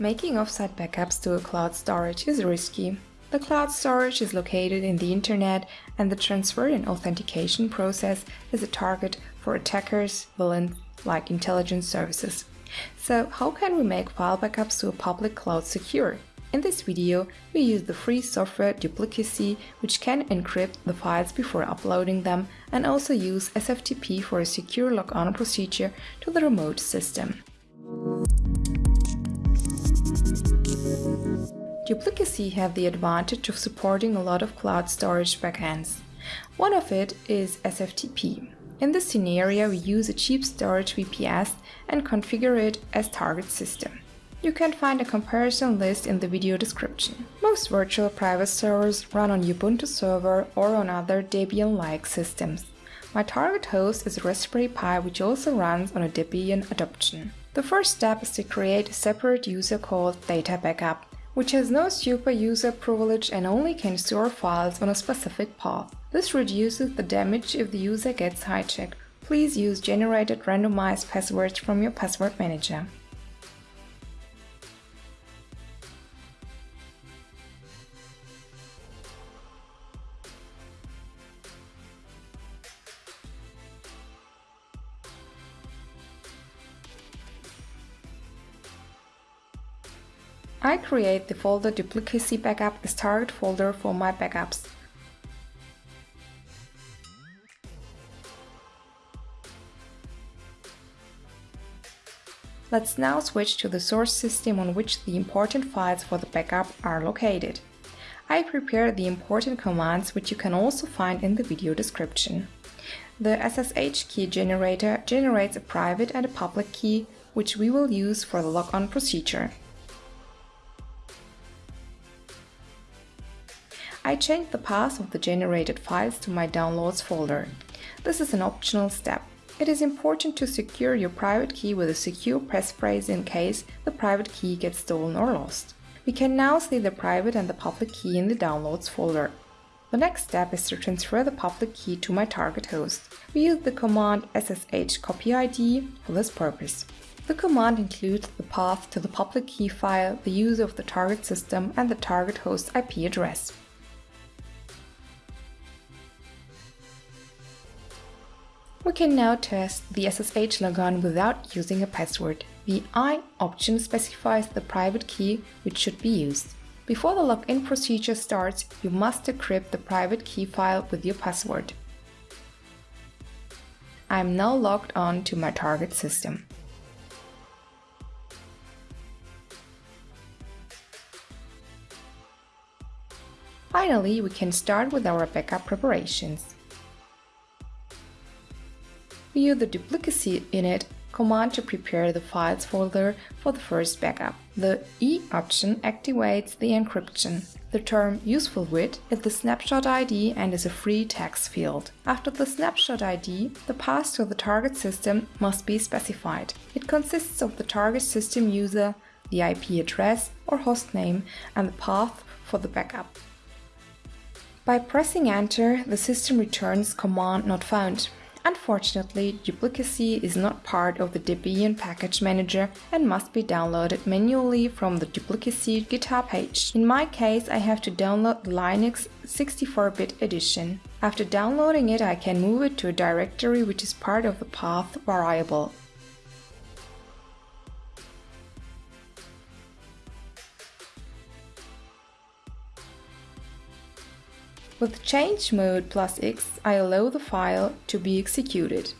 Making offsite backups to a cloud storage is risky. The cloud storage is located in the internet and the transfer and authentication process is a target for attackers, villains like intelligence services. So how can we make file backups to a public cloud secure? In this video, we use the free software Duplicacy, which can encrypt the files before uploading them and also use SFTP for a secure logon procedure to the remote system. Duplicacy have the advantage of supporting a lot of cloud storage backends. One of it is SFTP. In this scenario, we use a cheap storage VPS and configure it as target system. You can find a comparison list in the video description. Most virtual private servers run on Ubuntu server or on other Debian-like systems. My target host is a Raspberry Pi which also runs on a Debian adoption. The first step is to create a separate user called Data Backup which has no super user privilege and only can store files on a specific path. This reduces the damage if the user gets hijacked. Please use generated randomized passwords from your password manager. I create the folder duplicacy backup as target folder for my backups. Let's now switch to the source system on which the important files for the backup are located. I prepared the important commands which you can also find in the video description. The SSH key generator generates a private and a public key which we will use for the logon procedure. I changed the path of the generated files to my Downloads folder. This is an optional step. It is important to secure your private key with a secure passphrase in case the private key gets stolen or lost. We can now see the private and the public key in the Downloads folder. The next step is to transfer the public key to my target host. We use the command ssh copy id for this purpose. The command includes the path to the public key file, the user of the target system and the target host IP address. We can now test the SSH logon without using a password. The I option specifies the private key which should be used. Before the login procedure starts, you must decrypt the private key file with your password. I am now logged on to my target system. Finally, we can start with our backup preparations. Use the duplicacy init command to prepare the files folder for the first backup. The E option activates the encryption. The term useful with is the snapshot ID and is a free text field. After the snapshot ID, the path to the target system must be specified. It consists of the target system user, the IP address or hostname and the path for the backup. By pressing enter, the system returns command not found. Unfortunately, Duplicacy is not part of the Debian package manager and must be downloaded manually from the Duplicacy GitHub page. In my case, I have to download the Linux 64-bit edition. After downloading it, I can move it to a directory which is part of the path variable. With change mode plus X, I allow the file to be executed.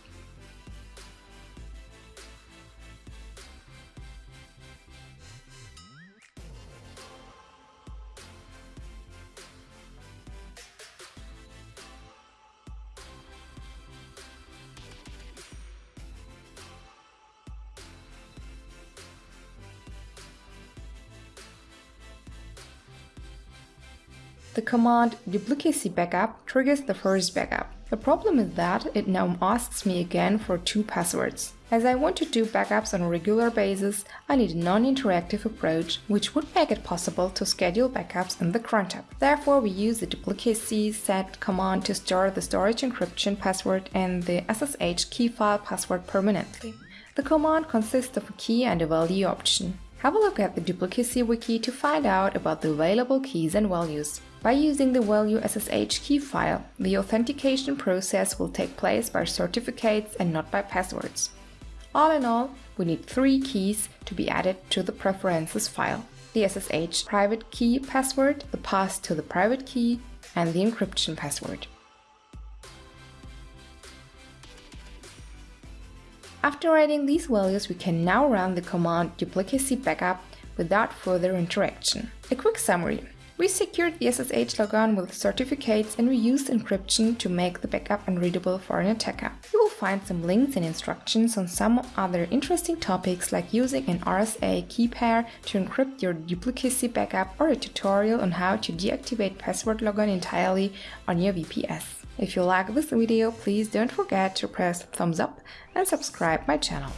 The command duplicacy backup triggers the first backup. The problem is that it now asks me again for two passwords. As I want to do backups on a regular basis, I need a non-interactive approach, which would make it possible to schedule backups in the cron tab. Therefore, we use the duplicacy set command to store the storage encryption password and the SSH key file password permanently. The command consists of a key and a value option. Have a look at the Duplicacy wiki to find out about the available keys and values. By using the value SSH key file, the authentication process will take place by certificates and not by passwords. All in all, we need three keys to be added to the preferences file. The SSH private key password, the path to the private key, and the encryption password. After adding these values, we can now run the command duplicacy backup without further interaction. A quick summary. We secured the SSH logon with certificates and we used encryption to make the backup unreadable for an attacker. You will find some links and instructions on some other interesting topics like using an RSA key pair to encrypt your duplicacy backup or a tutorial on how to deactivate password logon entirely on your VPS. If you like this video, please don't forget to press thumbs up and subscribe my channel.